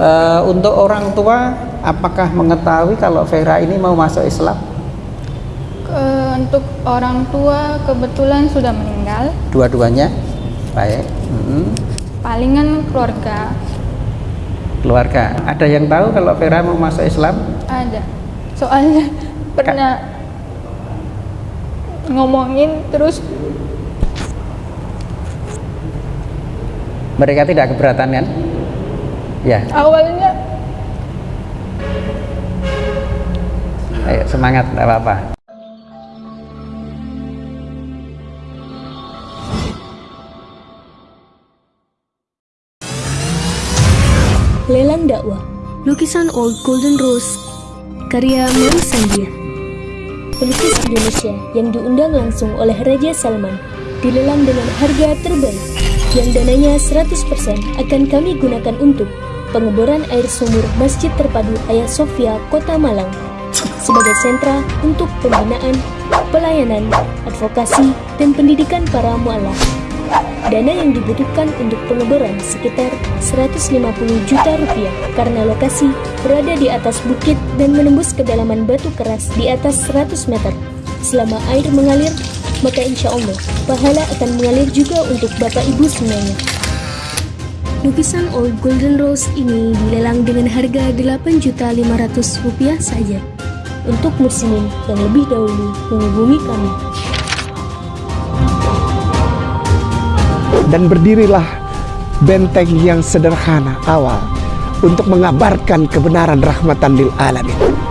uh, untuk orang tua apakah mengetahui kalau Vera ini mau masuk Islam? Untuk orang tua kebetulan sudah meninggal. Dua-duanya? Baik. Mm-mm. palingan keluarga. Keluarga. Ada yang tahu kalau Vera mau masuk Islam? Ada. Soalnya pernah ngomongin terus mereka tidak keberatan kan ya. Awalnya ayo semangat tidak apa-apa. Lelang dakwah Lukisan Old Golden Rose Karya Mary Sandia Pelukis Indonesia yang diundang langsung oleh Raja Salman Dilelang dengan harga terbaik Yang dananya 100% akan kami gunakan untuk Pengeboran air sumur Masjid Terpadu Ayah Sofia, Kota Malang Sebagai sentra untuk pembinaan, pelayanan, advokasi, dan pendidikan para mu'alaf Dana yang dibutuhkan untuk pengeboran sekitar 150 juta rupiah karena lokasi berada di atas bukit dan menembus kedalaman batu keras di atas 100 meter. Selama air mengalir, maka insya Allah pahala akan mengalir juga untuk bapak ibu semuanya. Lukisan Old Golden Rose ini dilelang dengan harga 8 juta 500 rupiah saja. Untuk muslimin yang lebih dahulu menghubungi kami. dan berdirilah benteng yang sederhana awal untuk mengabarkan kebenaran rahmatan lil alamin.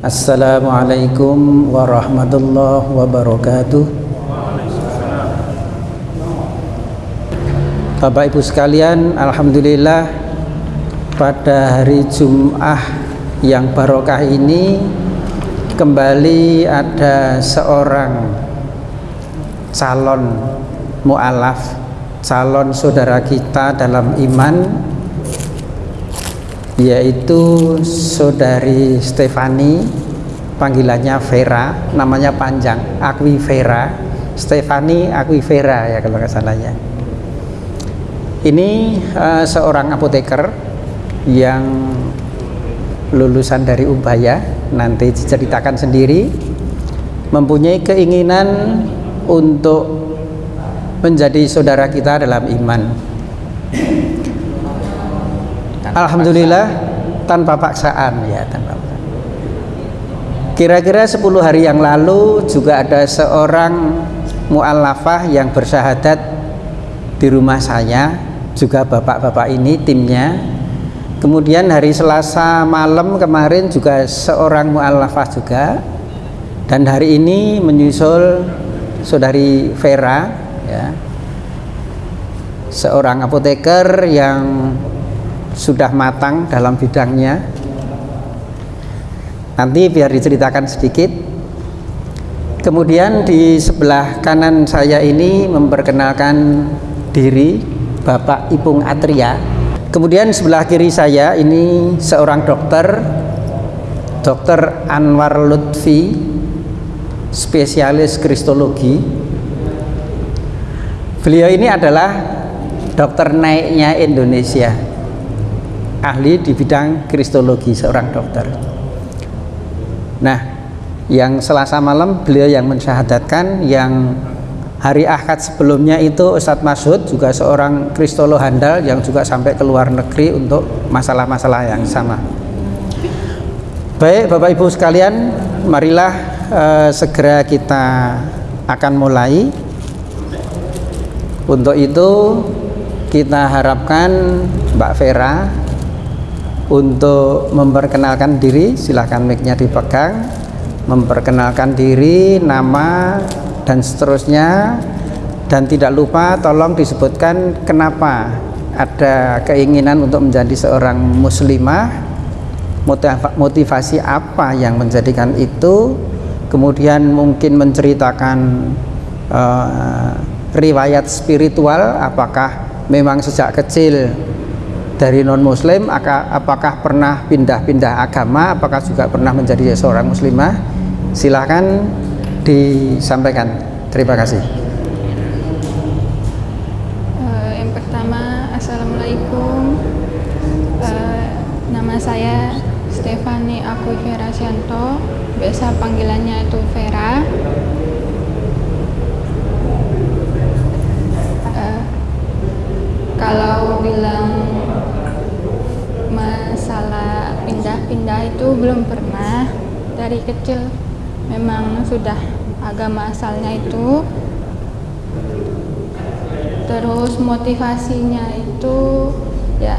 Assalamualaikum warahmatullahi wabarakatuh. Bapak Ibu sekalian Alhamdulillah pada hari Jum'ah yang barokah ini kembali ada seorang calon mu'alaf calon saudara kita dalam iman yaitu saudari Stefani panggilannya Vera namanya panjang Akwi Vera Stefani Akwi Vera ya kalau nggak salah ya. Ini uh, seorang apoteker yang lulusan dari Ubaya nanti diceritakan sendiri mempunyai keinginan untuk menjadi saudara kita dalam iman Alhamdulillah tanpa paksaan ya tanpa paksaan. Kira-kira 10 hari yang lalu juga ada seorang mu'allafah yang bersyahadat di rumah saya juga bapak-bapak ini timnya. Kemudian hari Selasa malam kemarin juga seorang mu'allafah juga. Dan hari ini menyusul saudari Vera ya. Seorang apoteker yang sudah matang dalam bidangnya. Nanti biar diceritakan sedikit. Kemudian di sebelah kanan saya ini memperkenalkan diri Bapak Ipung Atria. Kemudian sebelah kiri saya ini seorang dokter Dr. Anwar Lutfi spesialis kristologi. Beliau ini adalah dokter naiknya Indonesia ahli di bidang kristologi seorang dokter. Nah yang selasa malam beliau yang mensyahadatkan yang hari akad sebelumnya itu Ustadz Masud juga seorang kristolog handal yang juga sampai ke luar negeri untuk masalah-masalah yang sama. Baik Bapak Ibu sekalian marilah eh, segera kita akan mulai. Untuk itu kita harapkan Mbak Vera untuk memperkenalkan diri silahkan mic-nya dipegang. Memperkenalkan diri nama dan seterusnya. Dan tidak lupa tolong disebutkan kenapa ada keinginan untuk menjadi seorang muslimah. Motivasi apa yang menjadikan itu? Kemudian mungkin menceritakan uh, riwayat spiritual apakah memang sejak kecil dari non muslim apakah pernah pindah-pindah agama apakah juga pernah menjadi seorang muslimah silahkan disampaikan terima kasih. Eh, yang pertama, Assalamualaikum. Eh, nama saya Stefani Aku Vera Sianto. Biasa panggilannya itu Vera. Eh, kalau bilang pindah-pindah itu belum pernah. Dari kecil memang sudah agama asalnya itu. Terus motivasinya itu ya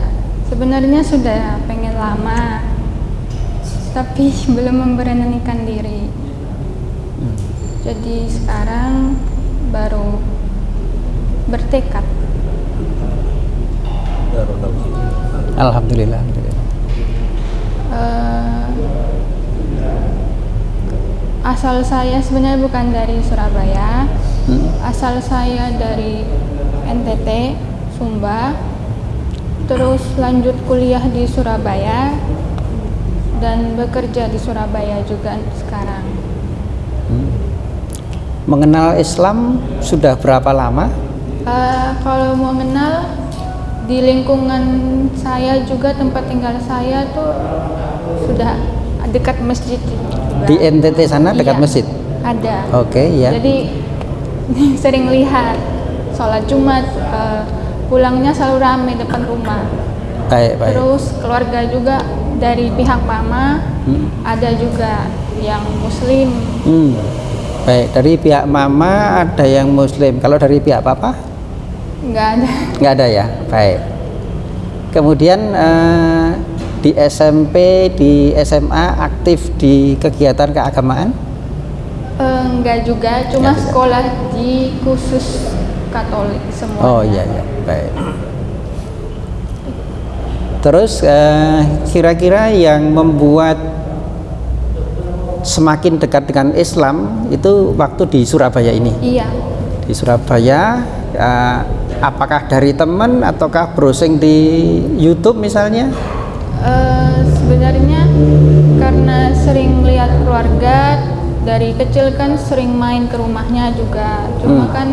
sebenarnya sudah pengen lama tapi belum memberanikan diri. Jadi sekarang baru bertekad. Alhamdulillah. alhamdulillah. Eh, asal saya sebenarnya bukan dari Surabaya Hmm. asal saya dari NTT Sumba terus lanjut kuliah di Surabaya dan bekerja di Surabaya juga sekarang Mengenal Islam sudah berapa lama? Eh, kalau mau kenal di lingkungan saya juga tempat tinggal saya tuh sudah dekat masjid. Di NTT sana dekat Iya, masjid. ada Oke, ya. jadi sering lihat sholat Jumat eh, pulangnya selalu ramai depan rumah Baik, baik. terus keluarga juga dari pihak mama Hmm. ada juga yang muslim Hmm. Baik, dari pihak mama ada yang muslim. Kalau dari pihak papa? nggak ada Nggak ada ya? Baik. Kemudian eh, di SMP, di SMA aktif di kegiatan keagamaan? Eh, nggak juga cuma Nggak juga. sekolah di khusus Katolik semua Oh iya iya, baik. Terus eh, kira-kira yang membuat semakin dekat dengan Islam itu waktu di Surabaya ini. iya Di Surabaya eh, apakah dari teman ataukah browsing di YouTube misalnya? Eh, sebenarnya karena sering lihat keluarga dari kecil kan sering main ke rumahnya juga cuma Hmm. kan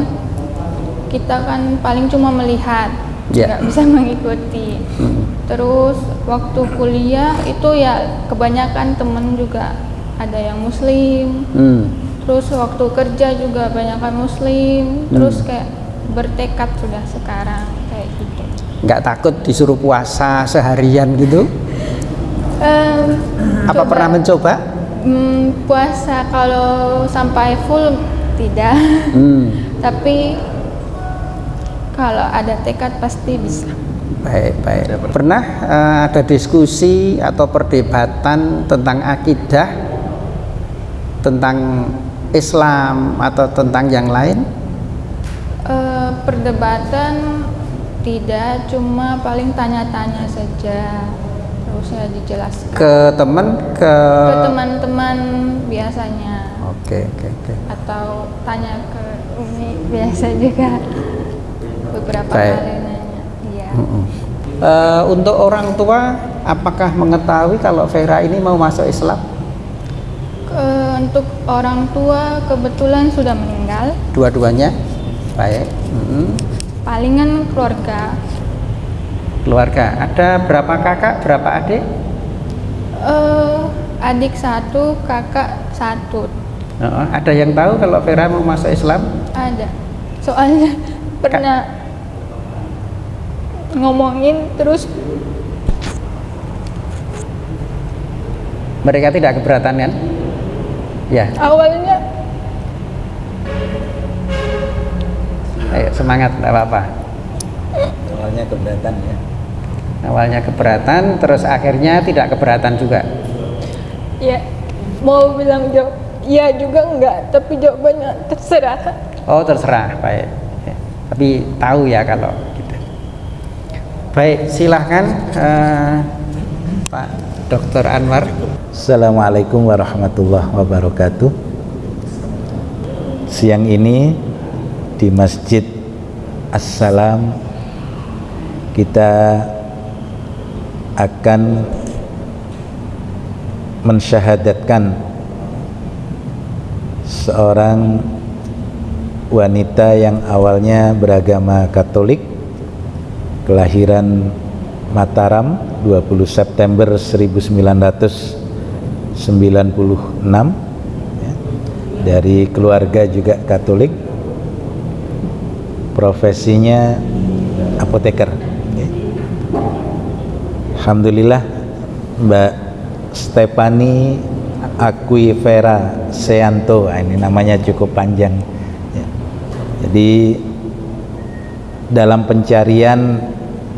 kita kan paling cuma melihat Ya. nggak bisa mengikuti Hmm. terus waktu kuliah itu ya kebanyakan temen juga ada yang muslim Hmm. terus waktu kerja juga banyakan muslim terus kayak bertekad sudah sekarang Nggak takut disuruh puasa seharian gitu? Em, Apa coba- pernah mencoba? Hmm, puasa kalau sampai full tidak, Hmm. tapi kalau ada tekad pasti bisa. Baik, baik. Pernah eh, ada diskusi atau perdebatan tentang akidah, tentang Islam atau tentang yang lain? Eh, perdebatan tidak, cuma paling tanya-tanya saja, terus saya dijelaskan Ke teman, ke... ke teman-teman biasanya, Oke, oke, oke. atau tanya ke Umi biasa juga beberapa Baik. kali nanya. Iya. Mm-mm. Eh, untuk orang tua, apakah mengetahui kalau Vera ini mau masuk Islam? Ke- untuk orang tua kebetulan sudah meninggal. Dua-duanya? Baik. Mm-mm. Palingan keluarga Keluarga, ada berapa kakak, berapa adik? eh adik satu kakak satu Heeh, ada yang tahu kalau Vera mau masuk Islam? ada soalnya pernah ngomongin terus Mereka tidak keberatan kan? Ya, awalnya ayo semangat, tidak apa-apa. awalnya keberatan ya Awalnya keberatan, terus akhirnya tidak keberatan juga. ya mau bilang jawab iya juga enggak tapi jawabannya terserah Oh terserah, baik. Ya, Tapi tahu ya kalau gitu. Baik, silahkan eh, Pak Dr. Anwar. Assalamualaikum warahmatullahi wabarakatuh Siang ini di Masjid. Assalam. Kita akan mensyahadatkan seorang wanita yang awalnya beragama Katolik kelahiran Mataram 20 September 1996 ya. dari keluarga juga Katolik profesinya apoteker. Alhamdulillah Mbak Stefani Aquifera Seanto Nah, ini namanya cukup panjang ya. jadi dalam pencarian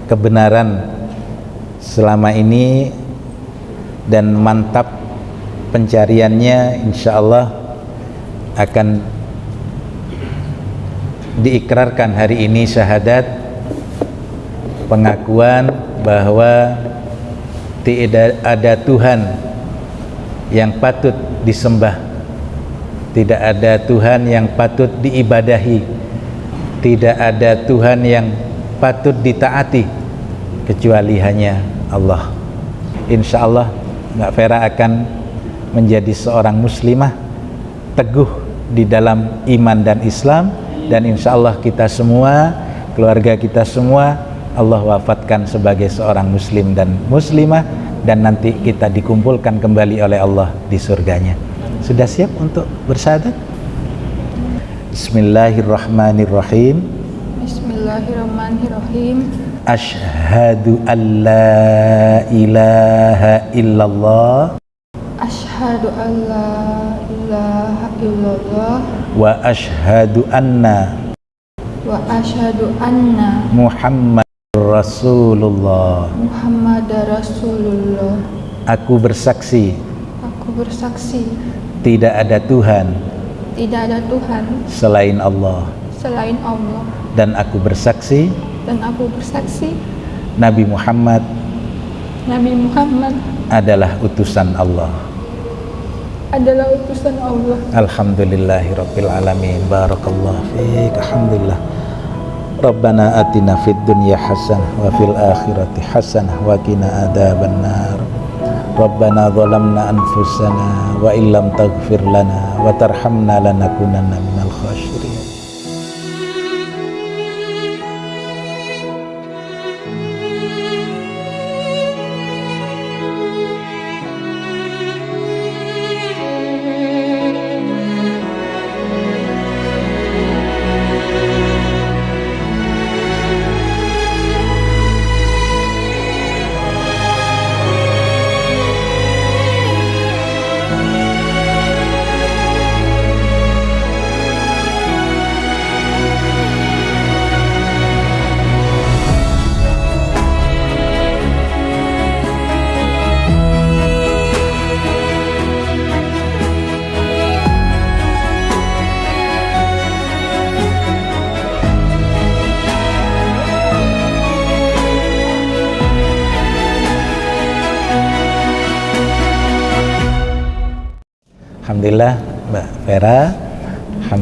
kebenaran selama ini dan mantap pencariannya insya Allah akan diikrarkan hari ini syahadat pengakuan bahwa tidak ada Tuhan yang patut disembah. Tidak ada Tuhan yang patut diibadahi. Tidak ada Tuhan yang patut ditaati kecuali hanya Allah. Insya Allah Mbak Vera akan menjadi seorang muslimah teguh di dalam iman dan Islam dan insya Allah kita semua keluarga kita semua Allah wafatkan sebagai seorang muslim dan muslimah dan nanti kita dikumpulkan kembali oleh Allah di surganya. Sudah siap untuk bersyahadat Bismillahirrahmanirrahim. Bismillahirrahmanirrahim. Ashhadu an la ilaha illallah. Ashhadu an la ilaha illallah wa ashhadu anna wa ashhadu anna Muhammad Rasulullah. Muhammad Rasulullah. Aku bersaksi. Aku bersaksi. Tidak ada Tuhan tidak ada Tuhan selain Allah. selain Allah. Dan aku bersaksi. Dan aku bersaksi. Nabi Muhammad Nabi Muhammad adalah utusan Allah adalah utusan Allah. Alhamdulillahirabbil alamin. Barakallahu fiik. Alhamdulillah. Rabbana atina fid dunya hasanah wa fil akhirati hasanah wa qina adzabannar Rabbana zalamna anfusana wa illam taghfir lana wa tarhamna lanakunanna minal khasirin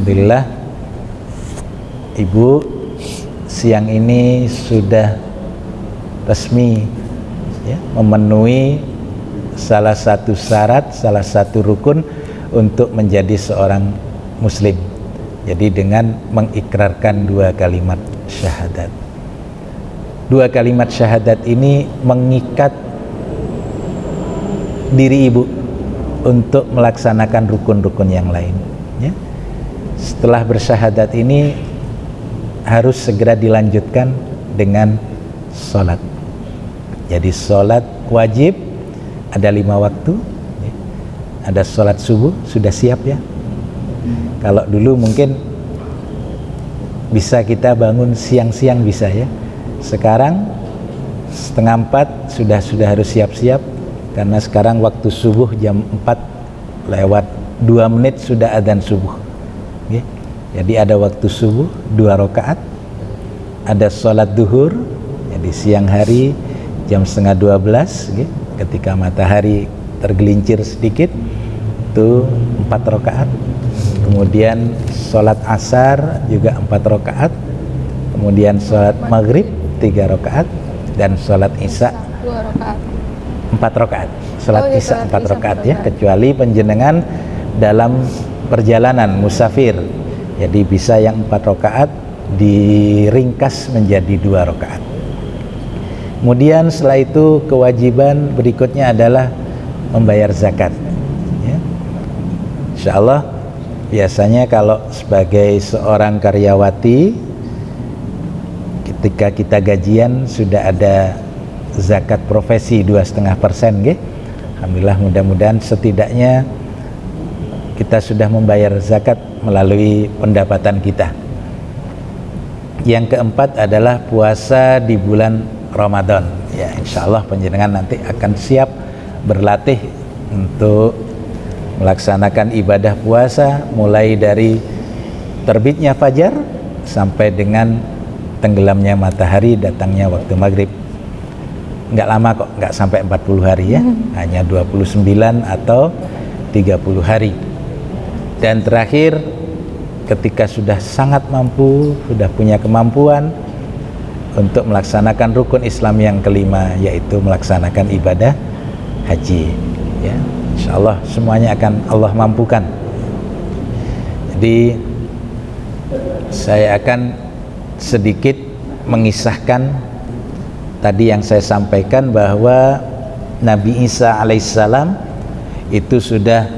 Alhamdulillah Ibu siang ini sudah resmi ya, memenuhi salah satu syarat, salah satu rukun untuk menjadi seorang muslim jadi dengan mengikrarkan dua kalimat syahadat dua kalimat syahadat ini mengikat diri ibu untuk melaksanakan rukun-rukun yang lain. Setelah bersyahadat ini harus segera dilanjutkan dengan sholat jadi sholat wajib ada lima waktu ya. ada sholat subuh sudah siap ya kalau dulu mungkin bisa kita bangun siang-siang bisa ya sekarang setengah empat sudah sudah harus siap-siap karena sekarang waktu subuh jam 4 lewat 2 menit sudah adzan subuh. Jadi ada waktu subuh dua rakaat. Ada sholat duhur jadi siang hari jam setengah 12 oke, ketika matahari tergelincir sedikit itu empat rakaat. Kemudian sholat asar juga empat rakaat. Kemudian sholat maghrib tiga rakaat. Dan sholat isya dua empat rakaat. Sholat Oh, iya, isya empat rakaat ya kecuali penjenengan dalam perjalanan musafir jadi bisa yang empat rakaat diringkas menjadi dua rakaat. Kemudian setelah itu kewajiban berikutnya adalah membayar zakat. Ya. insya Allah biasanya kalau sebagai seorang karyawati ketika kita gajian sudah ada zakat profesi dua setengah persen Alhamdulillah mudah-mudahan setidaknya kita sudah membayar zakat melalui pendapatan kita. Yang keempat adalah puasa di bulan Ramadan. Ya insya Allah penjenengan nanti akan siap berlatih untuk melaksanakan ibadah puasa mulai dari terbitnya fajar sampai dengan tenggelamnya matahari datangnya waktu maghrib. Nggak lama kok nggak sampai 40 hari ya. Hmm. hanya 29 atau 30 hari dan terakhir ketika sudah sangat mampu sudah punya kemampuan untuk melaksanakan rukun Islam yang kelima yaitu melaksanakan ibadah haji ya. Insya Allah semuanya akan Allah mampukan. Jadi saya akan sedikit mengisahkan tadi yang saya sampaikan bahwa Nabi Isa alaihissalam itu sudah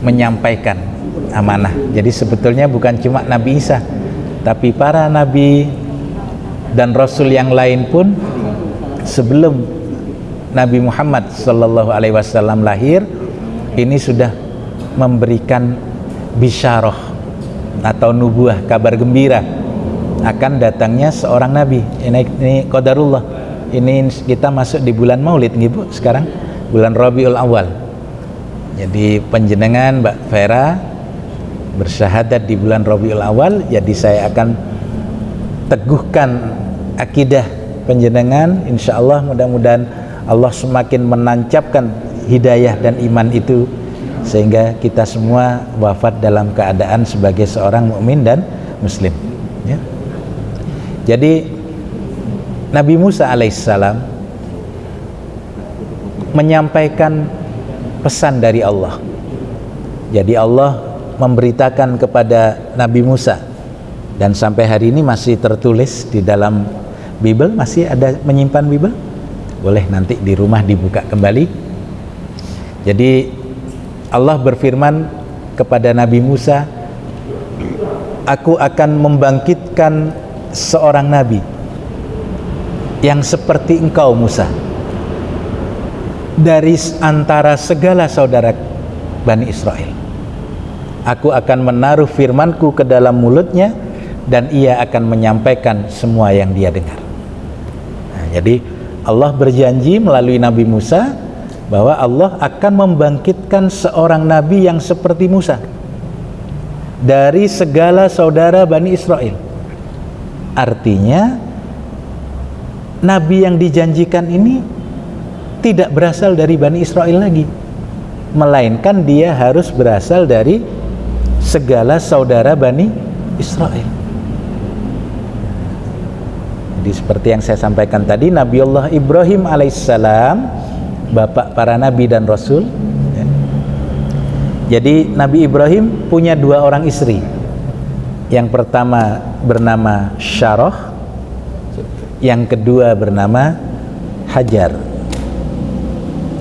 menyampaikan amanah. Jadi sebetulnya bukan cuma Nabi Isa, tapi para nabi dan rasul yang lain pun sebelum Nabi Muhammad sallallahu alaihi wasallam lahir ini sudah memberikan bisyarah atau nubuah kabar gembira akan datangnya seorang nabi. Ini ini qadarullah. Ini kita masuk di bulan Maulid nih Bu sekarang bulan Rabiul Awal. Jadi penjenengan Mbak Vera bersyahadat di bulan Rabiul Awal jadi saya akan teguhkan akidah penjenengan insya Allah mudah-mudahan Allah semakin menancapkan hidayah dan iman itu sehingga kita semua wafat dalam keadaan sebagai seorang mukmin dan muslim ya. jadi Nabi Musa alaihissalam menyampaikan pesan dari Allah. Jadi Allah memberitakan kepada Nabi Musa. Dan sampai hari ini masih tertulis di dalam Bible masih ada menyimpan Bible? Boleh nanti di rumah dibuka kembali. Jadi Allah berfirman kepada Nabi Musa aku akan membangkitkan seorang nabi yang seperti engkau Musa dari antara segala saudara Bani Israel Aku akan menaruh firmanku ke dalam mulutnya dan ia akan menyampaikan semua yang dia dengar. Nah, jadi Allah berjanji melalui Nabi Musa bahwa Allah akan membangkitkan seorang nabi yang seperti Musa dari segala saudara Bani Israel. Artinya nabi yang dijanjikan ini tidak berasal dari Bani Israel lagi, melainkan dia harus berasal dari segala saudara Bani Israel. Jadi seperti yang saya sampaikan tadi Nabi Allah Ibrahim alaihissalam bapak para nabi dan rasul. Ya. jadi Nabi Ibrahim punya dua orang istri. Yang pertama bernama Syaroh yang kedua bernama Hajar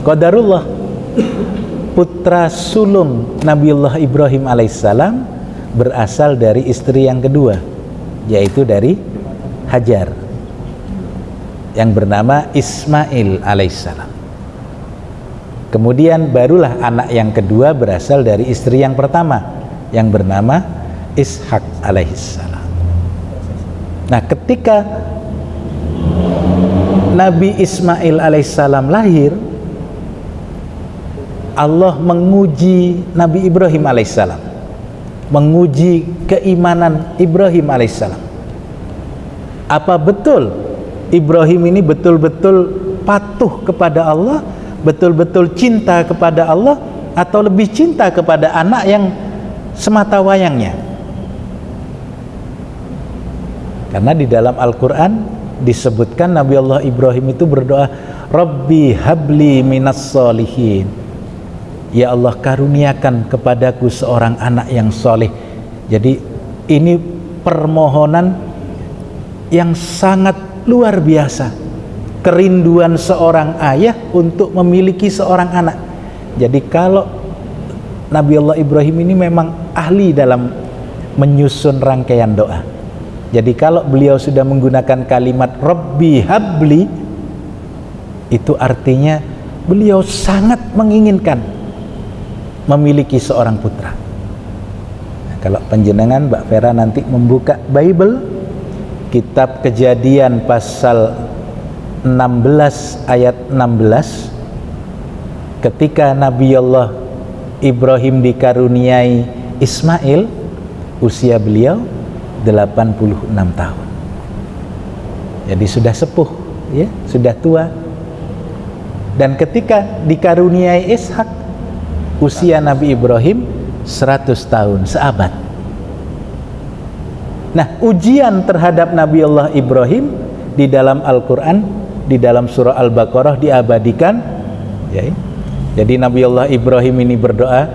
Qadarullah. Putra sulung Nabiullah Ibrahim alaihissalam berasal dari istri yang kedua yaitu dari Hajar yang bernama Ismail alaihissalam. Kemudian barulah anak yang kedua berasal dari istri yang pertama yang bernama Ishak alaihissalam. Nah ketika Nabi Ismail alaihissalam lahir Allah menguji Nabi Ibrahim alaihissalam. Menguji keimanan Ibrahim alaihissalam. Apa betul Ibrahim ini betul-betul patuh kepada Allah betul-betul cinta kepada Allah atau lebih cinta kepada anak yang semata wayangnya? Karena di dalam Al-Quran disebutkan Nabi Allah Ibrahim itu berdoa Rabbi habli minas solihin Ya Allah karuniakan kepadaku seorang anak yang soleh. Jadi ini permohonan yang sangat luar biasa. Kerinduan seorang ayah untuk memiliki seorang anak. Jadi kalau Nabi Allah Ibrahim ini memang ahli dalam menyusun rangkaian doa. Jadi kalau beliau sudah menggunakan kalimat Rabbi habli itu artinya beliau sangat menginginkan memiliki seorang putra. Nah, kalau penjenengan Mbak Vera nanti membuka Bible kitab kejadian pasal 16 ayat 16 ketika Nabi Allah Ibrahim dikaruniai Ismail usia beliau 86 tahun. Jadi sudah sepuh ya sudah tua. Dan ketika dikaruniai Ishak usia Nabi Ibrahim 100 tahun seabad Nah, ujian terhadap Nabi Allah Ibrahim di dalam Al-Qur'an, di dalam surah Al-Baqarah diabadikan ya. Jadi Nabi Allah Ibrahim ini berdoa,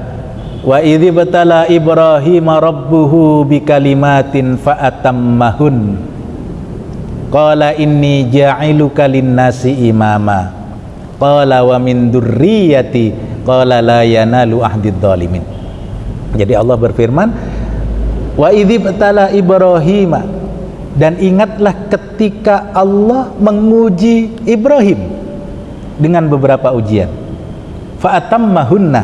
"Wa idzi batala Ibrahim rabbuhu bikalimatin fa'atammahun." Qala inni ja'iluka lin-nasi imama. Qala wa min dzurriyyati qala la yanalu ahdid dhalimin. Jadi Allah berfirman, Wa idzibtala Ibrahim dan ingatlah ketika Allah menguji Ibrahim dengan beberapa ujian. Fa'atammahunna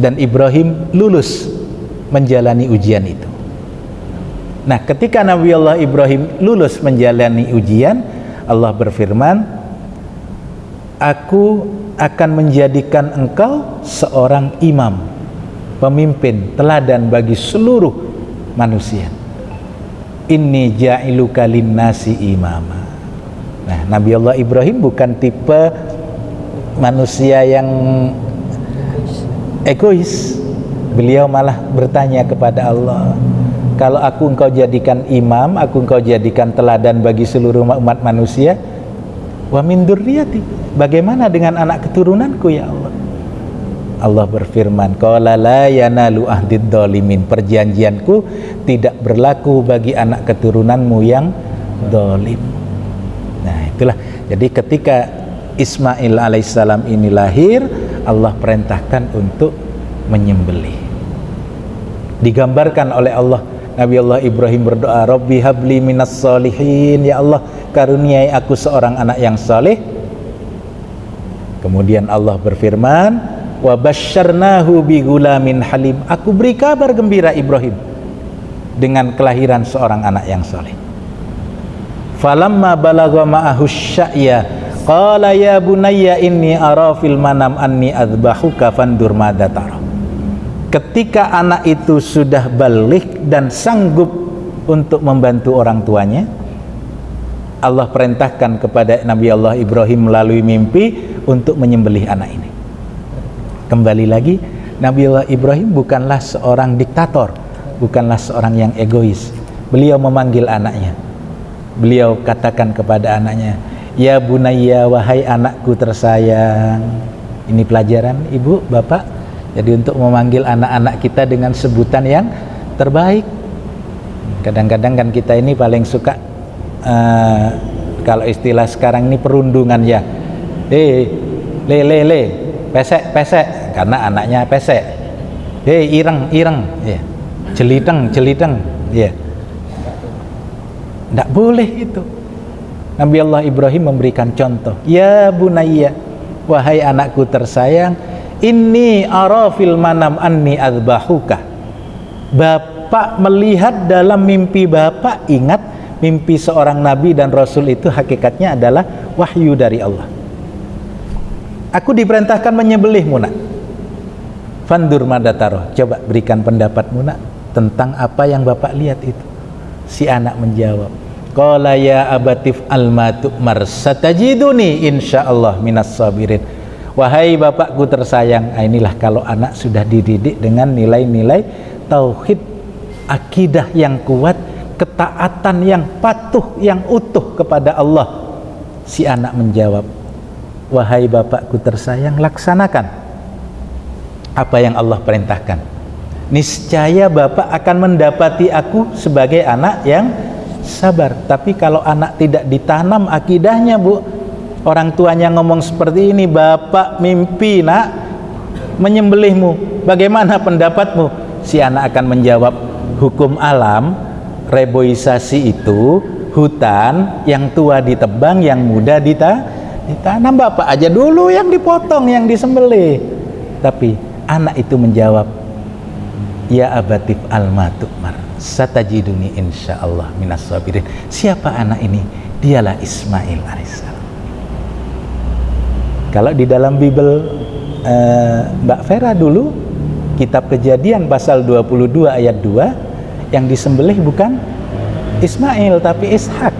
dan Ibrahim lulus menjalani ujian itu. Nah, ketika Nabi Allah Ibrahim lulus menjalani ujian, Allah berfirman, "Aku akan menjadikan engkau seorang imam, pemimpin, teladan bagi seluruh manusia. Inni ja'iluka nasi imama. Nah Nabi Allah Ibrahim bukan tipe manusia yang egois. Beliau malah bertanya kepada Allah kalau aku engkau jadikan imam aku engkau jadikan teladan bagi seluruh umat manusia wa min durriyati bagaimana dengan anak keturunanku ya Allah? Allah berfirman qala la yanalu dolimin perjanjianku tidak berlaku bagi anak keturunanmu yang dolim. Nah itulah. Jadi ketika Ismail alaihissalam ini lahir Allah perintahkan untuk menyembelih. Digambarkan oleh Allah Nabi Allah Ibrahim berdoa Rabbi habli minas solihin Ya Allah karuniai aku seorang anak yang saleh. Kemudian Allah berfirman wa basyarnahu bi gulamin halim. Aku beri kabar gembira Ibrahim dengan kelahiran seorang anak yang saleh. Falamma balagha ma'ahu sya'ya qala ya bunayya inni ara manam anni adzbahuka fandur madza ketika anak itu sudah balik dan sanggup untuk membantu orang tuanya Allah perintahkan kepada Nabi Allah Ibrahim melalui mimpi untuk menyembelih anak ini. Kembali lagi Nabiullah Ibrahim bukanlah seorang diktator bukanlah seorang yang egois. Beliau memanggil anaknya. Beliau katakan kepada anaknya ya bunaya wahai anakku tersayang. Ini pelajaran ibu bapak jadi untuk memanggil anak-anak kita dengan sebutan yang terbaik. Kadang-kadang kan kita ini paling suka uh, kalau istilah sekarang ini perundungan ya. Eh le le le pesek pesek. Karena anaknya pesek. Hei ireng ireng. Ya jeliteng jeliteng. Ya tidak boleh itu. Nabi Allah Ibrahim memberikan contoh. Ya bunaya wahai anakku tersayang ini arafil manam anni adbahuka Bapak melihat dalam mimpi Bapak ingat mimpi seorang nabi dan rasul itu hakikatnya adalah wahyu dari Allah aku diperintahkan menyembelihmu nak Fandur madataro. Coba berikan pendapatmu nak tentang apa yang Bapak lihat itu. Si anak menjawab, Qala ya abatif alma tu'mar satajiduni insyaallah minas sabirin. Wahai bapakku tersayang, ah, inilah kalau anak sudah dididik dengan nilai-nilai tauhid, akidah yang kuat, ketaatan yang patuh, yang utuh kepada Allah. Si anak menjawab, Wahai bapakku tersayang, laksanakan apa yang Allah perintahkan niscaya bapak akan mendapati aku sebagai anak yang sabar tapi kalau anak tidak ditanam akidahnya bu orang tuanya ngomong seperti ini bapak mimpi nak menyembelihmu. Bagaimana pendapatmu? Si anak akan menjawab hukum alam reboisasi itu hutan yang tua ditebang yang muda dita ditanam bapak aja dulu yang dipotong yang disembelih. Tapi anak itu menjawab ya abatif almatukmar satajiduni insyaallah minas sabirin. Siapa anak ini? Dialah Ismail alaihissalam kalau di dalam Bible eh, Mbak Vera dulu kitab kejadian pasal 22 ayat 2 yang disembelih bukan Ismail tapi Ishak.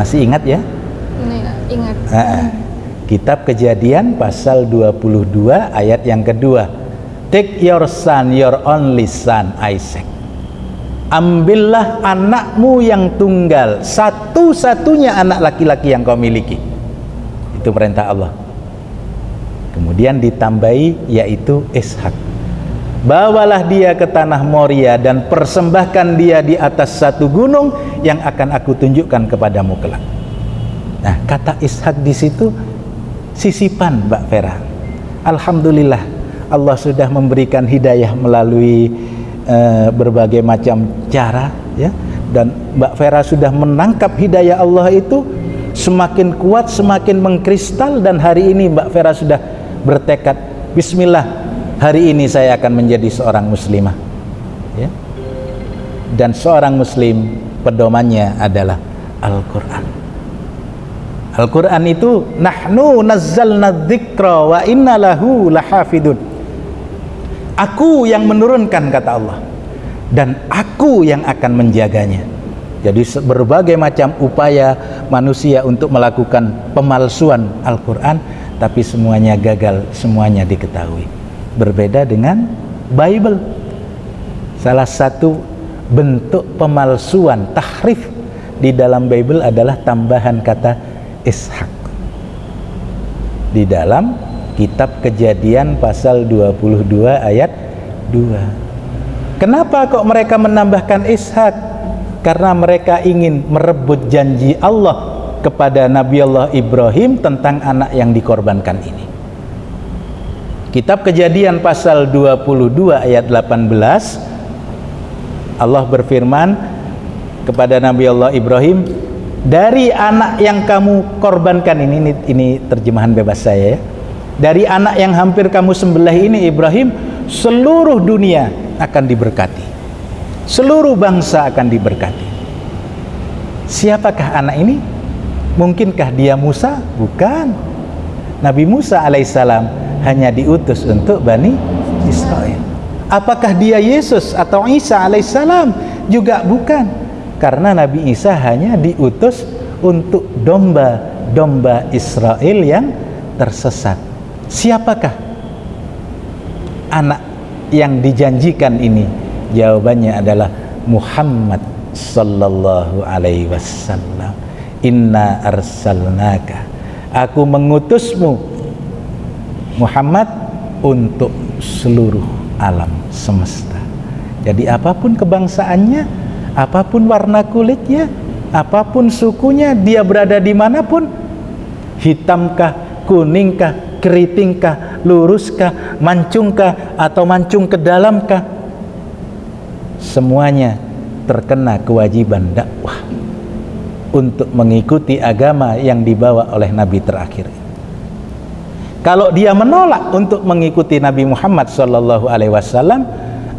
Masih ingat ya? Iya, ingat. Nah, kitab kejadian pasal 22 ayat yang kedua. Take your son your only son Isaac. Ambillah anakmu yang tunggal. Satu-satunya anak laki-laki yang kau miliki itu perintah Allah. Kemudian ditambahi yaitu Ishak. Bawalah dia ke tanah Moria dan persembahkan dia di atas satu gunung yang akan aku tunjukkan kepadamu kelak. Nah kata Ishak di situ sisipan Mbak Vera. Alhamdulillah Allah sudah memberikan hidayah melalui uh, berbagai macam cara ya. Dan Mbak Vera sudah menangkap hidayah Allah itu semakin kuat semakin mengkristal. Dan hari ini Mbak Vera sudah bertekad Bismillah hari ini saya akan menjadi seorang muslimah. Ya. Dan seorang muslim pedomannya adalah Al-Quran. Al-Quran itu nahnu nazzalna dzikra wa inna lahu lahafidun. Aku yang menurunkan kata Allah. Dan aku yang akan menjaganya jadi berbagai macam upaya manusia untuk melakukan pemalsuan Al-Quran tapi semuanya gagal semuanya diketahui. Berbeda dengan Bible. Salah satu bentuk pemalsuan tahrif di dalam Bible adalah tambahan kata Ishak. Di dalam kitab kejadian pasal 22 ayat 2 kenapa kok mereka menambahkan Ishak karena mereka ingin merebut janji Allah kepada Nabi Allah Ibrahim tentang anak yang dikorbankan ini. Kitab kejadian pasal 22 ayat 18 Allah berfirman kepada Nabi Allah Ibrahim dari anak yang kamu korbankan ini ini, ini terjemahan bebas saya ya. Dari anak yang hampir kamu sembelih ini Ibrahim seluruh dunia akan diberkati seluruh bangsa akan diberkati. Siapakah anak ini? Mungkinkah dia Musa? Bukan. Nabi Musa alaihissalam hanya diutus untuk Bani Israel. Apakah dia Yesus atau Isa alaihissalam? Juga bukan. Karena Nabi Isa hanya diutus untuk domba-domba Israel yang tersesat. Siapakah anak yang dijanjikan ini jawabannya adalah Muhammad sallallahu alaihi wasallam. Inna arsalnaka. Aku mengutusmu Muhammad untuk seluruh alam semesta. Jadi apa pun kebangsaannya apa pun warna kulitnya apa pun sukunya dia berada di mana pun hitamkah kuningkah keritingkah luruskah mancungkah atau mancung ke dalamkah semuanya terkena kewajiban dakwah untuk mengikuti agama yang dibawa oleh Nabi terakhir. Kalau dia menolak untuk mengikuti Nabi Muhammad sallallahu alaihi wasallam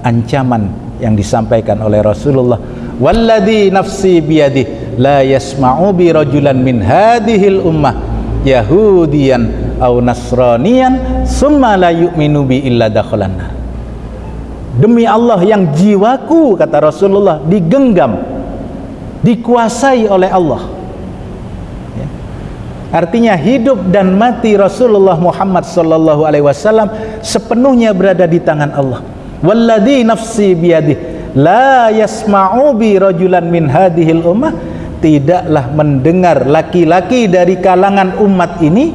ancaman yang disampaikan oleh Rasulullah walladhi nafsi biyadih la yasma'u bi rajulan min hadhil ummah yahudiyan au nasraniyan summa la yu'minu bi illa dakhalanna demi Allah yang jiwaku kata Rasulullah digenggam dikuasai oleh Allah. Ya. artinya hidup dan mati Rasulullah Muhammad sallallahu alaihi wasallam sepenuhnya berada di tangan Allah. Walladhi nafsi biyadih la yasma'u bi rajulan min hadhil ummah. Tidaklah mendengar laki-laki dari kalangan umat ini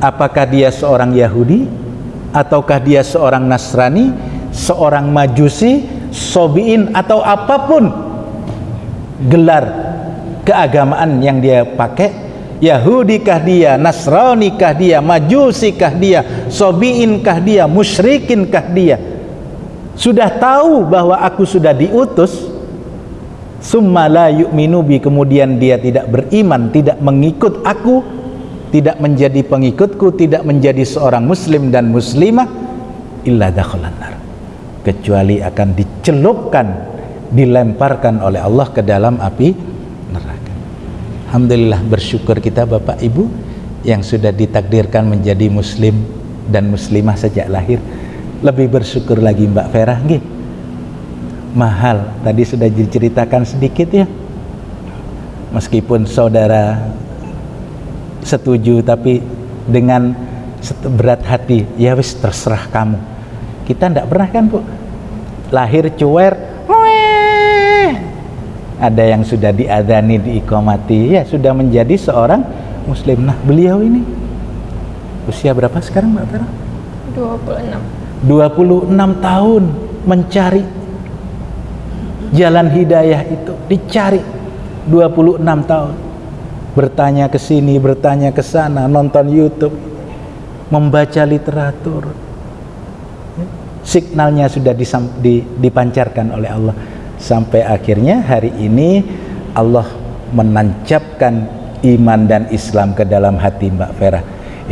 apakah dia seorang Yahudi ataukah dia seorang Nasrani seorang majusi, sobiin atau apa pun gelar keagamaan yang dia pakai. Yahudi kah dia, Nasrani kah dia, Majusi kah dia, Sobiin kah dia, Musyrikin kah dia? Sudah tahu bahwa aku sudah diutus summa la yu'minu bi kemudian dia tidak beriman, tidak mengikut aku tidak menjadi pengikutku, tidak menjadi seorang muslim dan muslimah illa dakhalan nar kecuali akan dicelupkan dilemparkan oleh Allah ke dalam api neraka. Alhamdulillah bersyukur kita Bapak Ibu yang sudah ditakdirkan menjadi muslim dan muslimah sejak lahir. Lebih bersyukur lagi Mbak Vera nggih. Mahal tadi sudah diceritakan sedikit ya. Meskipun saudara setuju tapi dengan berat hati ya wis terserah kamu kita tidak pernah kan bu? Lahir cuer ada yang sudah diadani diikomati. Ya sudah menjadi seorang muslim. Nah beliau ini usia berapa sekarang mbak Vera? 26 26 tahun mencari jalan hidayah itu dicari 26 tahun. Bertanya ke sini, bertanya ke sana, nonton YouTube, membaca literatur. Signalnya sudah dipancarkan oleh Allah sampai akhirnya hari ini Allah menancapkan iman dan Islam ke dalam hati Mbak Vera.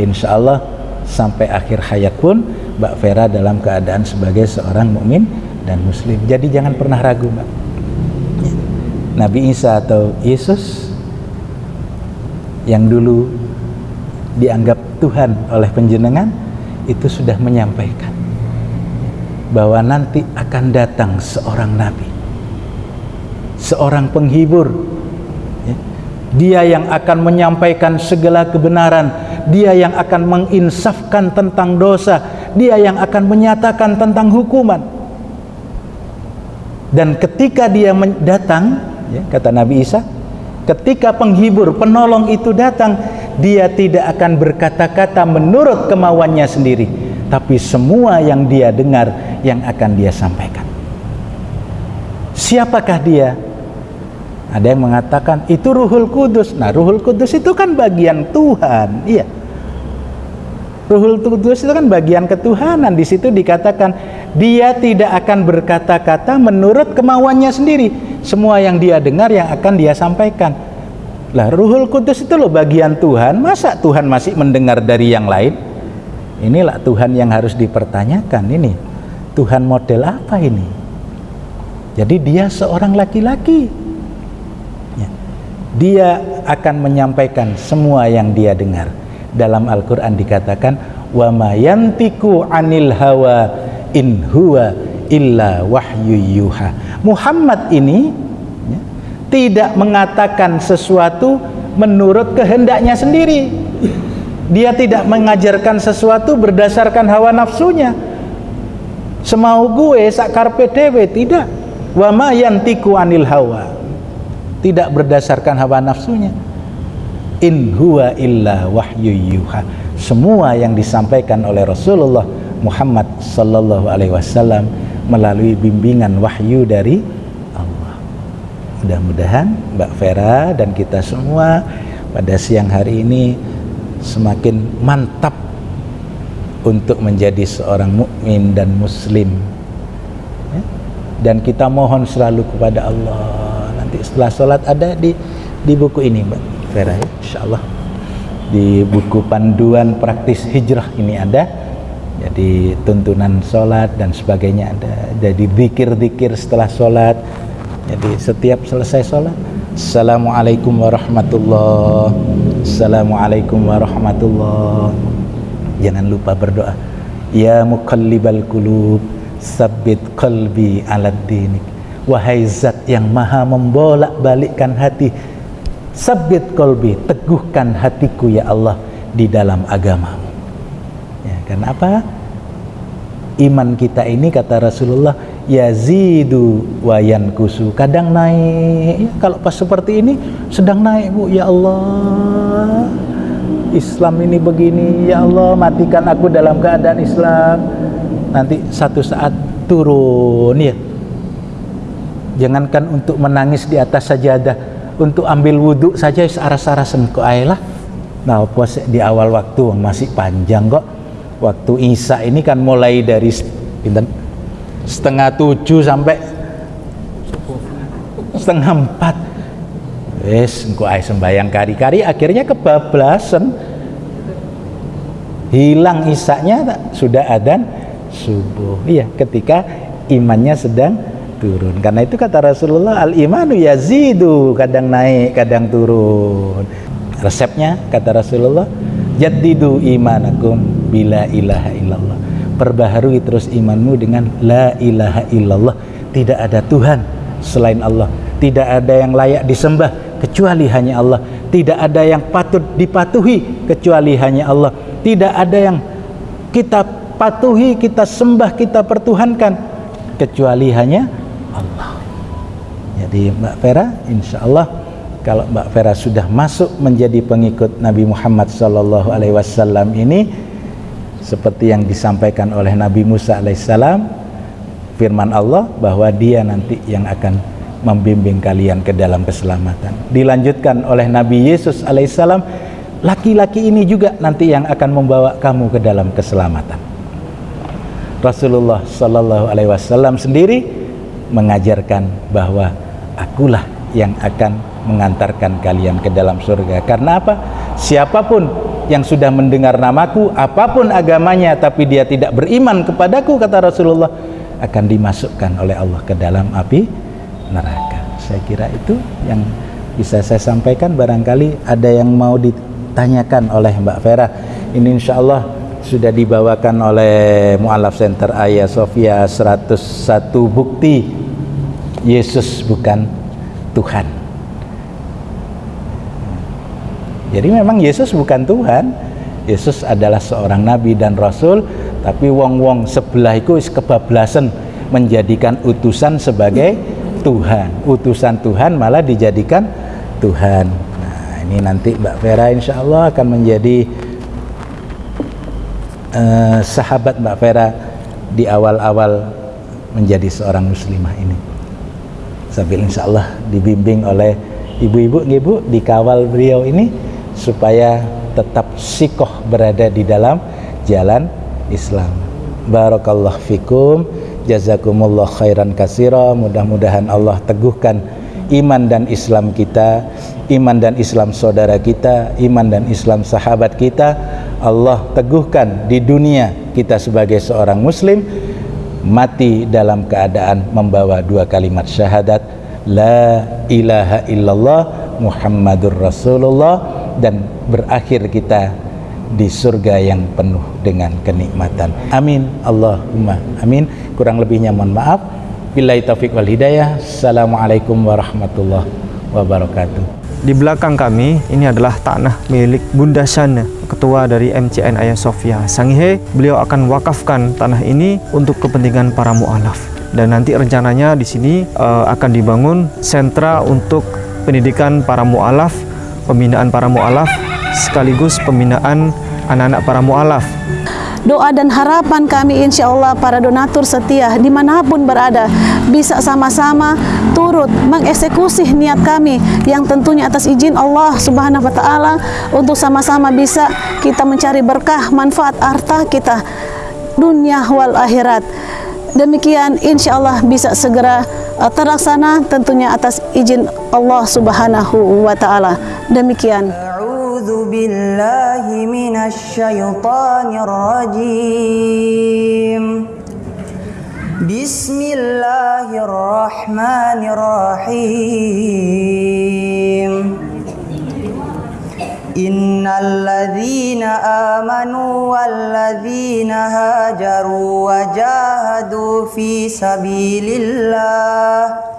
Insya Allah sampai akhir hayat pun Mbak Vera dalam keadaan sebagai seorang mukmin dan muslim. Jadi jangan pernah ragu, Mbak. Nabi Isa atau Yesus yang dulu dianggap Tuhan oleh penjenengan itu sudah menyampaikan bahwa nanti akan datang seorang nabi. Seorang penghibur. Ya. dia yang akan menyampaikan segala kebenaran. Dia yang akan menginsafkan tentang dosa. Dia yang akan menyatakan tentang hukuman. Dan ketika dia datang ya, kata Nabi Isa Ketika penghibur, penolong itu datang, dia tidak akan berkata-kata menurut kemauannya sendiri, tapi semua yang dia dengar yang akan dia sampaikan. Siapakah dia? Ada yang mengatakan itu Ruhul Kudus. Nah, Ruhul Kudus itu kan bagian Tuhan. Iya. Ruhul Kudus itu kan bagian ketuhanan. Di situ dikatakan dia tidak akan berkata-kata menurut kemauannya sendiri. Semua yang dia dengar yang akan dia sampaikan. Lah Ruhul Kudus itu loh bagian Tuhan. Masa Tuhan masih mendengar dari yang lain? Inilah Tuhan yang harus dipertanyakan ini. Tuhan model apa ini? Jadi dia seorang laki-laki. Ya. Dia akan menyampaikan semua yang dia dengar dalam Al-Quran dikatakan wa mayantiku anil hawa in huwa illa wahyu yuha Muhammad ini ya, tidak mengatakan sesuatu menurut kehendaknya sendiri dia tidak mengajarkan sesuatu berdasarkan hawa nafsunya. Semau gue sakar PDW tidak. Wa ma yantiku anil hawa. Tidak berdasarkan hawa nafsunya. In huwa illa wahyu yuha. Semua yang disampaikan oleh Rasulullah Muhammad sallallahu alaihi wasallam melalui bimbingan wahyu dari Allah. Mudah-mudahan Mbak Vera dan kita semua pada siang hari ini semakin mantap untuk menjadi seorang mukmin dan muslim. Ya? Dan kita mohon selalu kepada Allah. Nanti setelah sholat ada di di buku ini Mbak Vera ya, insyaallah di buku panduan praktis hijrah ini ada jadi tuntunan sholat dan sebagainya ada jadi zikir-zikir setelah sholat jadi setiap selesai sholat Assalamualaikum warahmatullahi Assalamualaikum warahmatullahi jangan lupa berdoa. Ya muqallibal qulub sabbit qalbi ala dinik. Wahai zat yang maha membolak balikkan hati sabit kolbi teguhkan hatiku ya Allah di dalam agamamu. Ya karena apa? Iman kita ini kata Rasulullah yazidu wayan kusu kadang naik. Ya, kalau pas seperti ini sedang naik bu. Ya Allah Islam ini begini. Ya Allah matikan aku dalam keadaan Islam. Nanti satu saat turun ya. Jangankan untuk menangis di atas sajadah. Untuk ambil wudhu saja aras-arasan kok lah. Nah puas di awal waktu? Masih panjang kok. Waktu Isa ini kan mulai dari setengah tujuh sampai setengah empat. Wes engkau ay sembayang kari-kari akhirnya kebablasan. Hilang isaknya sudah adan subuh. Iya ketika imannya sedang turun. Karena itu kata Rasulullah al imanu yazidu kadang naik kadang turun. Resepnya kata Rasulullah jadidu imanakum bila ilaha illallah perbaharui terus imanmu dengan la ilaha illallah. Tidak ada Tuhan selain Allah. Tidak ada yang layak disembah kecuali hanya Allah. Tidak ada yang patut dipatuhi kecuali hanya Allah. Tidak ada yang kita patuhi kita sembah kita pertuhankan kecuali hanya Allah. Jadi Mbak Vera insya Allah kalau Mbak Vera sudah masuk menjadi pengikut Nabi Muhammad Wasallam ini seperti yang disampaikan oleh Nabi Musa alaihissalam firman Allah bahwa dia nanti yang akan membimbing kalian ke dalam keselamatan. Dilanjutkan oleh Nabi Yesus alaihissalam laki-laki ini juga nanti yang akan membawa kamu ke dalam keselamatan. Rasulullah Sallallahu Alaihi Wasallam sendiri mengajarkan bahwa akulah yang akan mengantarkan kalian ke dalam surga. Karena apa? Siapa pun yang sudah mendengar namaku apa pun agamanya tapi dia tidak beriman kepadaku kata Rasulullah akan dimasukkan oleh Allah ke dalam api neraka. Saya kira itu yang bisa saya sampaikan. Barangkali ada yang mau ditanyakan oleh Mbak Vera. Ini insya Allah sudah dibawakan oleh Mu'alaf Center Ayah Sofia 101 bukti Yesus bukan Tuhan jadi memang Yesus bukan Tuhan. Yesus adalah seorang nabi dan rasul tapi wong-wong sebelah itu kebablasan menjadikan utusan sebagai Tuhan. Utusan Tuhan malah dijadikan Tuhan. Nah ini nanti Mbak Vera insya Allah akan menjadi uh, sahabat Mbak Vera di awal-awal menjadi seorang muslimah ini. Sambil insya Allah dibimbing oleh ibu-ibu ibu dikawal beliau ini supaya tetap sikoh berada di dalam jalan Islam. Barakallah fikum. Jazakumullah khairan kasira mudah-mudahan Allah teguhkan iman dan Islam kita iman dan Islam saudara kita iman dan Islam sahabat kita. Allah teguhkan di dunia kita sebagai seorang muslim mati dalam keadaan membawa dua kalimat syahadat la ilaha illallah Muhammadur Rasulullah dan berakhir kita di surga yang penuh dengan kenikmatan. Amin. Allahumma amin. Kurang lebihnya mohon maaf. Billahi taufik wal hidayah. Assalamualaikum warahmatullahi wabarakatuh. Di belakang kami ini adalah tanah milik Bunda Shana, ketua dari MCN Ayah Sofia. Sangihe, beliau akan wakafkan tanah ini untuk kepentingan para mualaf. Dan nanti rencananya di sini uh, akan dibangun sentra untuk pendidikan para mualaf, pembinaan para mualaf sekaligus pembinaan anak-anak para mualaf Doa dan harapan kami insya Allah para donatur setia di mana pun berada bisa sama-sama turut mengeksekusi niat kami yang tentunya atas izin Allah Subhanahu Wa Taala untuk sama-sama bisa kita mencari berkah manfaat harta kita dunia wal akhirat. Demikian insya Allah bisa segera Eh, terlaksana tentunya atas izin Allah Subhanahu wa taala. Demikian. A'udzu billahi minasy syaithanir rajim. Bismillahirrahmanirrahim. إن الذين آمنوا والذين هاجروا وجاهدوا في سبيل الله